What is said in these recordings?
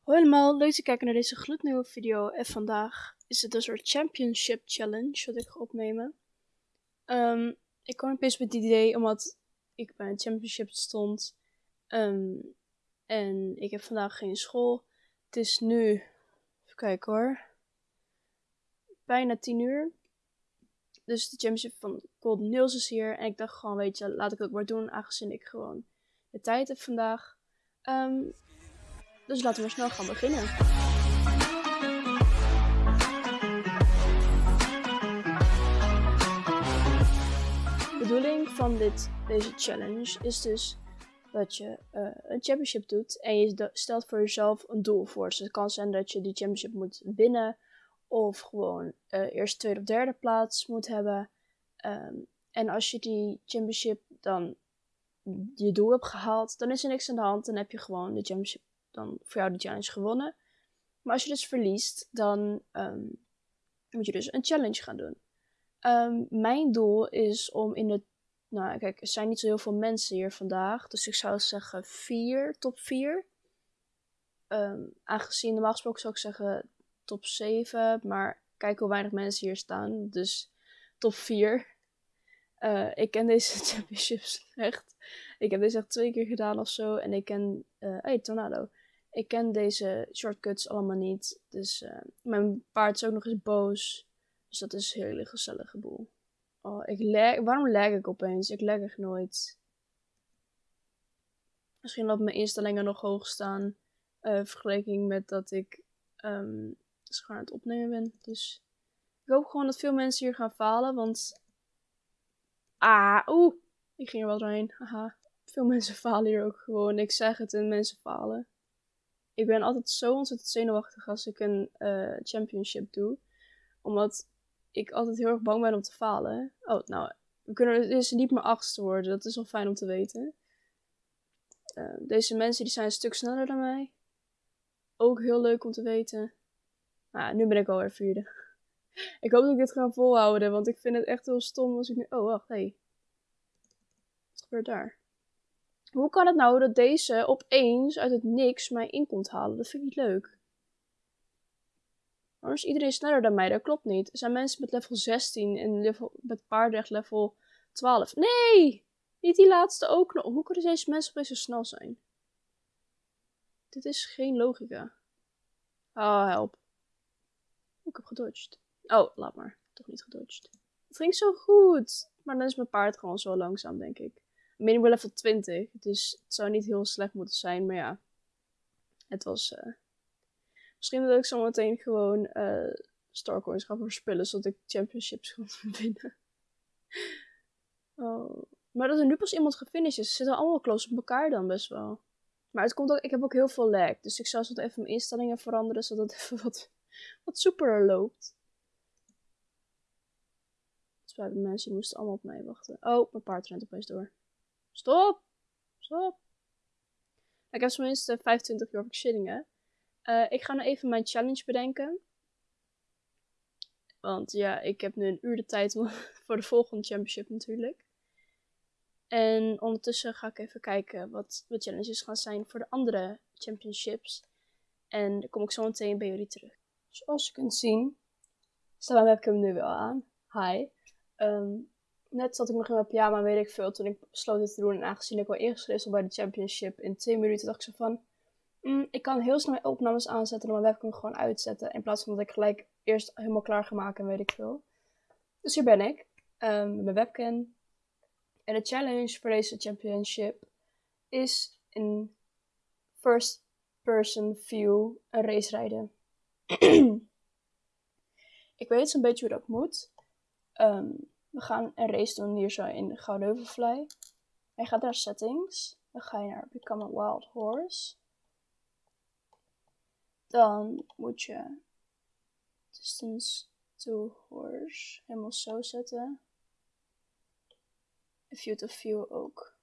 Hoi allemaal, leuk te kijken naar deze gloednieuwe video. En vandaag is het een soort championship challenge wat ik ga opnemen. Ehm, ik kwam opeens met het idee omdat ik bij een championship stond. Ehm, en ik heb vandaag geen school. Het is nu, even kijken hoor, bijna 10 uur. Dus de championship van Golden Nails is hier. En ik dacht gewoon, weet je, laat ik ook maar doen aangezien ik gewoon de tijd heb vandaag. Ehm, dus laten we snel gaan beginnen. De bedoeling van dit, deze challenge is dus dat je uh, een championship doet en je stelt voor jezelf een doel voor. Dus het kan zijn dat je die championship moet winnen of gewoon uh, eerste, tweede of derde plaats moet hebben. Um, en als je die championship dan je doel hebt gehaald, dan is er niks aan de hand. Dan heb je gewoon de championship dan voor jou de challenge gewonnen. Maar als je dus verliest, dan um, moet je dus een challenge gaan doen. Um, mijn doel is om in de. Nou, kijk, er zijn niet zo heel veel mensen hier vandaag. Dus ik zou zeggen 4, top 4. Um, aangezien normaal gesproken zou ik zeggen top 7. Maar kijk hoe weinig mensen hier staan. Dus top 4. Uh, ik ken deze championships echt. Ik heb deze echt twee keer gedaan of zo. En ik ken. Uh, hey, Tornado. Ik ken deze shortcuts allemaal niet. Dus uh, mijn paard is ook nog eens boos. Dus dat is een hele gezellige boel. Oh, ik lag, waarom lag ik opeens? Ik lag echt nooit. Misschien dat mijn instellingen nog hoog staan. Uh, vergelijking met dat ik um, aan het opnemen ben. Dus ik hoop gewoon dat veel mensen hier gaan falen. Want. Ah, oeh. Ik ging er wel doorheen. Haha. Veel mensen falen hier ook gewoon. Ik zeg het en mensen falen ik ben altijd zo ontzettend zenuwachtig als ik een uh, championship doe. Omdat ik altijd heel erg bang ben om te falen. Oh, nou, we kunnen dus niet meer achtste worden. Dat is wel fijn om te weten. Uh, deze mensen die zijn een stuk sneller dan mij. Ook heel leuk om te weten. Nou, nu ben ik alweer vierde. ik hoop dat ik dit ga volhouden, want ik vind het echt heel stom als ik nu... Oh, wacht, hé. Hey. Wat gebeurt daar? Hoe kan het nou dat deze opeens uit het niks mij in komt halen? Dat vind ik niet leuk. Waarom is iedereen sneller dan mij? Dat klopt niet. Er zijn mensen met level 16 en level, met paarden level 12. Nee! Niet die laatste ook nog. Hoe kunnen deze mensen opeens zo snel zijn? Dit is geen logica. Oh, help. Ik heb gedodged. Oh, laat maar. Toch niet gedodged. Het ging zo goed. Maar dan is mijn paard gewoon zo langzaam, denk ik minimum level 20. Dus het zou niet heel slecht moeten zijn. Maar ja, het was... Uh... Misschien dat ik zo meteen gewoon uh, Starcoins ga verspillen. Zodat ik championships kan winnen. oh. Maar dat er nu pas iemand gefinished is. Ze zitten allemaal close op elkaar dan best wel. Maar het komt ook, ik heb ook heel veel lag. Dus ik zou zo even mijn instellingen veranderen. Zodat het even wat, wat soepeler loopt. Spijt mensen die moesten allemaal op mij wachten. Oh, mijn paard rent opeens door. Stop! Stop! Ik heb tenminste 25 York shillingen. Uh, ik ga nu even mijn challenge bedenken. Want ja, ik heb nu een uur de tijd voor de volgende championship natuurlijk. En ondertussen ga ik even kijken wat de challenges gaan zijn voor de andere championships. En dan kom ik zo meteen bij jullie terug. Zoals je kunt zien, staat mijn webcam nu wel aan. Hi. Um, net zat ik nog in mijn pyjama, weet ik veel, toen ik besloot dit te doen. En aangezien ik al ingeschreven bij de championship in twee minuten, dacht ik zo van... Mm, ik kan heel snel mijn opnames aanzetten en mijn webcam gewoon uitzetten. In plaats van dat ik gelijk eerst helemaal klaar ga maken en weet ik veel. Dus hier ben ik, um, met mijn webcam. En de challenge voor deze championship is in first person view een race rijden. ik weet zo'n beetje hoe dat moet. Um, we gaan een race doen hier zo in Goudheuvelfly. Je gaat naar settings. Dan ga je naar Become a Wild Horse. Dan moet je distance to horse helemaal zo zetten. View to view ook.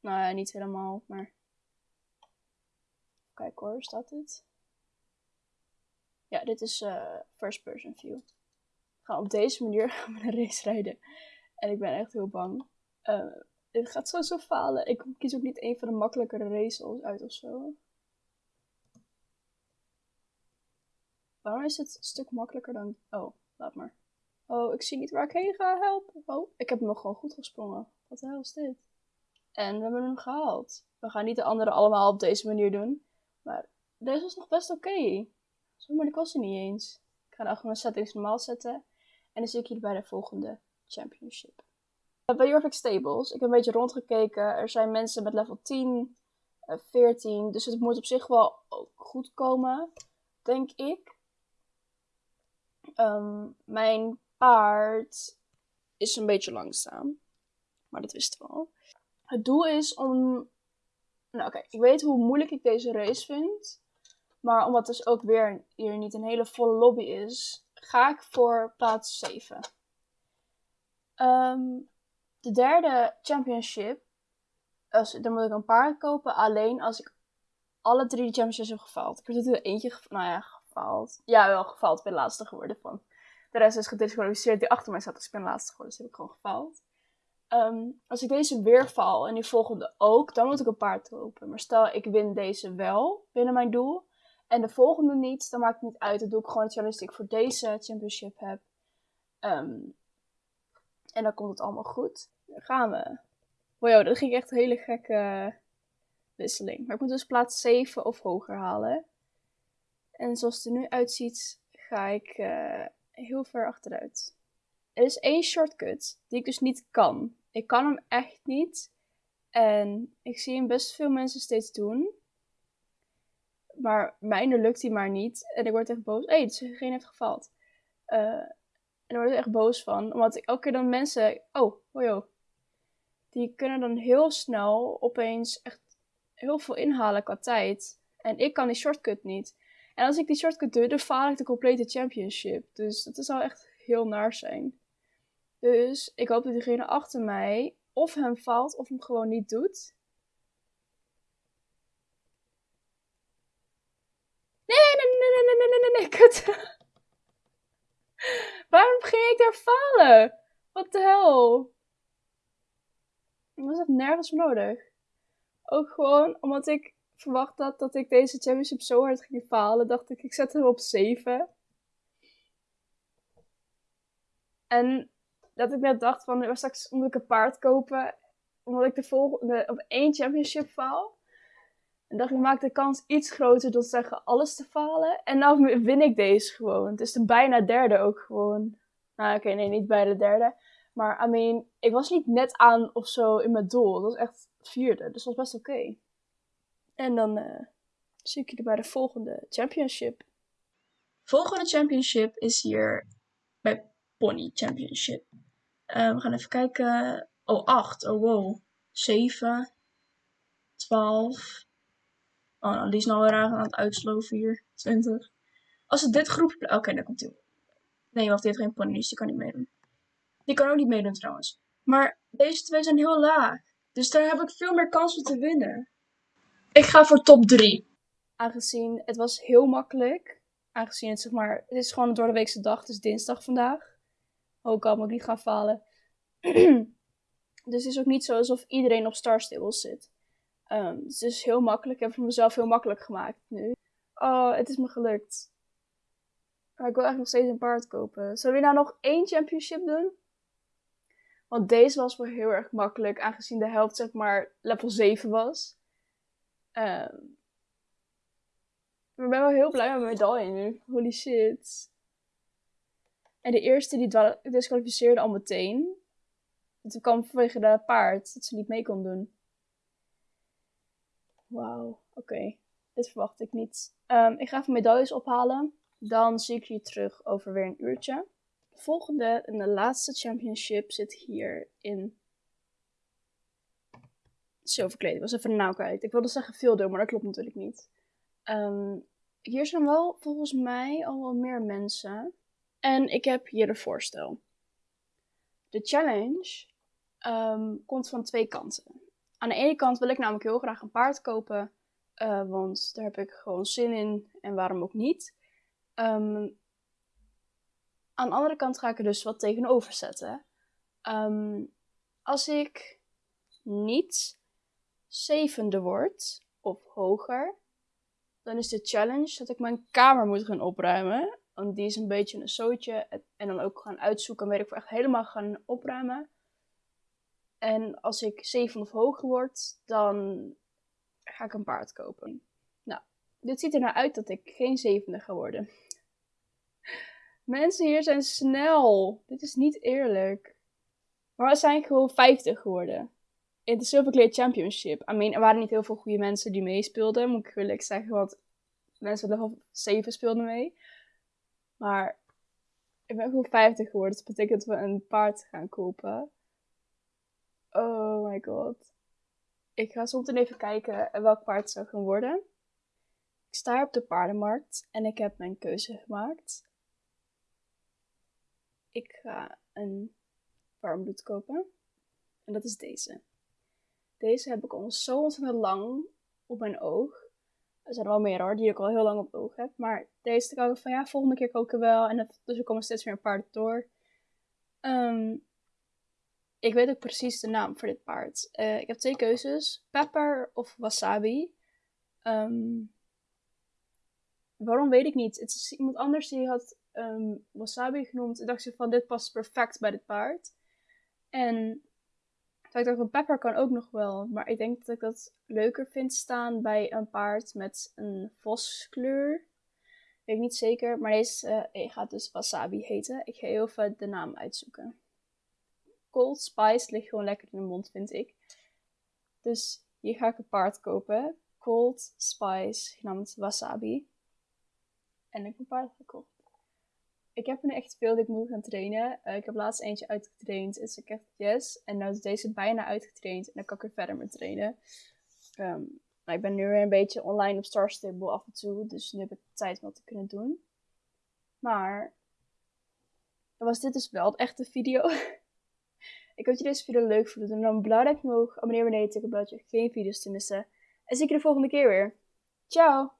Nou ja, niet helemaal, maar. Kijk hoor, staat dit? Ja, dit is uh, first person view gaan op deze manier gaan we een race rijden. En ik ben echt heel bang. Uh, het gaat sowieso falen. Ik kies ook niet een van de makkelijkere races uit of zo. Waarom is het een stuk makkelijker dan... Oh, laat maar. Oh, ik zie niet waar ik heen ga. Help. Oh, ik heb hem nog gewoon goed gesprongen. Wat de hel is dit? En we hebben hem gehaald. We gaan niet de anderen allemaal op deze manier doen. Maar deze was nog best oké. Zo moeilijk was hij niet eens. Ik ga dan gewoon mijn settings normaal zetten. En dan zie ik jullie bij de volgende championship. Bij Jorvik Stables, ik heb een beetje rondgekeken. Er zijn mensen met level 10, 14. Dus het moet op zich wel goed komen, denk ik. Ehm, mijn paard is een beetje langzaam. Maar dat wisten we al. Het doel is om. Nou, oké, ik weet hoe moeilijk ik deze race vind. Maar omdat dus ook weer hier niet een hele volle lobby is, ga ik voor plaats 7. Ehm, de derde championship, als, dan moet ik een paard kopen alleen als ik alle drie de championships heb gefaald. Ik heb er eentje, nou ja, gefaald. Ja, wel gefaald. Ik ben laatste geworden van. De rest is gedisqualificeerd die achter mij zat. Dus ik ben laatste geworden, dus heb ik gewoon gefaald. Ehm, als ik deze weer val en die volgende ook, dan moet ik een paard kopen. Maar stel ik win deze wel binnen mijn doel en de volgende niet, dan maakt het niet uit. Dan doe ik gewoon het challenge die ik voor deze championship heb. Ehm, en dan komt het allemaal goed. Dan gaan we. Wow, dat ging echt een hele gekke wisseling. Maar ik moet dus plaats 7 of hoger halen. En zoals het er nu uitziet, ga ik uh, heel ver achteruit. Er is één shortcut die ik dus niet kan. Ik kan hem echt niet. En ik zie hem best veel mensen steeds doen. Maar mijne lukt hij maar niet. En ik word echt boos. Hé, hey, dus geen heeft gefaald. Uh, en daar word ik echt boos van. Omdat elke keer dan mensen... Oh, hojo. Die kunnen dan heel snel opeens echt heel veel inhalen qua tijd. En ik kan die shortcut niet. En als ik die shortcut doe, dan faal ik de complete championship. Dus dat zou echt heel naar zijn. Dus ik hoop dat diegene achter mij of hem valt of hem gewoon niet doet. Nee, nee, nee, nee, nee, nee, nee, nee, kut. Waarom ging ik daar falen? Wat de hel? Was dat nergens nodig? Ook gewoon omdat ik verwacht had dat ik deze championship zo hard ging falen, dacht ik, ik zet hem op 7. En dat ik net dacht van, straks moet ik een paard kopen, omdat ik de volgende op één championship faal. Dacht ik, maak de kans iets groter te zeggen alles te falen. En nou win ik deze gewoon. Het is de bijna derde ook gewoon. Nou, oké, nee, niet bij de derde. Maar, I mean, ik was niet net aan of zo in mijn doel. Het was echt vierde, dus dat was best oké. En dan uh, zie ik jullie bij de volgende championship. Volgende championship is hier bij Pony Championship. Uh, we gaan even kijken. Oh, 8. Oh, wow. 7. 12. Oh, nou, die is nou weer aan het uitsloven hier. 20. Als het dit groepje... Oké, okay, dan komt hij. Nee, wacht, die heeft geen pony, die kan niet meedoen. Die kan ook niet meedoen trouwens. Maar deze twee zijn heel laag. Dus daar heb ik veel meer kansen te winnen. Ik ga voor top 3. Aangezien het was heel makkelijk. Aangezien het zeg maar, het is gewoon een weekse dag, dus dinsdag vandaag. Ook al moet ik niet gaan falen. dus het is ook niet zo alsof iedereen op Star Stables zit. Um, dus het is heel makkelijk. Ik heb het voor mezelf heel makkelijk gemaakt nu. Oh, het is me gelukt. Maar ik wil eigenlijk nog steeds een paard kopen. Zullen we nou nog één championship doen? Want deze was wel heel erg makkelijk, aangezien de helft zeg maar level 7 was. Um, maar ik ben wel heel blij met mijn medaille nu. Holy shit. En de eerste die disqualificeerde al meteen. Het kwam vanwege de paard, dat ze niet mee kon doen. Wauw, oké. Dit verwacht ik niet. Um, ik ga even medailles ophalen. Dan zie ik je terug over weer een uurtje. De volgende en de laatste championship zit hier in zilverkleding. Ik was even nauw kwijt. Ik wilde zeggen veel maar dat klopt natuurlijk niet. Um, hier zijn wel volgens mij al wel meer mensen. En ik heb hier een voorstel. De challenge um, komt van twee kanten. Aan de ene kant wil ik namelijk heel graag een paard kopen. Uh, want daar heb ik gewoon zin in. En waarom ook niet. Um, aan de andere kant ga ik er dus wat tegenover zetten. Um, als ik niet zevende word of hoger, dan is de challenge dat ik mijn kamer moet gaan opruimen. Want die is een beetje een zootje. En dan ook gaan uitzoeken, weet ik echt helemaal gaan opruimen. En als ik 7 of hoger word, dan ga ik een paard kopen. Nou, dit ziet er nou uit dat ik geen zevende ga worden. Mensen hier zijn snel. Dit is niet eerlijk. Maar we zijn gewoon 50 geworden. In de Silver Championship. I mean, er waren niet heel veel goede mensen die meespeelden, moet ik eerlijk zeggen. Want mensen level 7 speelden mee. Maar ik ben gewoon 50 geworden. Dat betekent dat we een paard gaan kopen. Oh my god. Ik ga soms even kijken welk paard het zou gaan worden. Ik sta op de paardenmarkt en ik heb mijn keuze gemaakt. Ik ga een warmbloed kopen. En dat is deze. Deze heb ik al zo ontzettend lang op mijn oog. Er zijn er wel meer hoor, die ik al heel lang op het oog heb. Maar deze dacht ik van ja, volgende keer koken wel. En dus er komen steeds meer paarden door. Um, ik weet ook precies de naam voor dit paard. Uh, ik heb twee keuzes: pepper of wasabi. Um, waarom weet ik niet. Het is iemand anders die had um, wasabi genoemd. En dacht ze van dit past perfect bij dit paard. En ik dacht van pepper kan ook nog wel. Maar ik denk dat ik dat leuker vind staan bij een paard met een voskleur. Weet ik niet zeker. Maar deze uh, gaat dus wasabi heten. Ik ga even de naam uitzoeken. Cold Spice ligt gewoon lekker in de mond, vind ik. Dus hier ga ik een paard kopen. Cold Spice, genaamd Wasabi. En ik heb een paard gekocht. Ik heb er echt veel dat ik moet gaan trainen. Uh, ik heb laatst eentje uitgetraind. Dus ik heb yes. En nu is deze bijna uitgetraind. En dan kan ik er verder mee trainen. Um, ik ben nu weer een beetje online op Star Stable af en toe. Dus nu heb ik tijd om wat te kunnen doen. Maar was dit dus wel het echte video. Ik hoop dat je deze video leuk vond. En dan blauw duimpje omhoog, abonneer beneden, tik op belletje, geen video's te missen. En zie ik je de volgende keer weer. Ciao!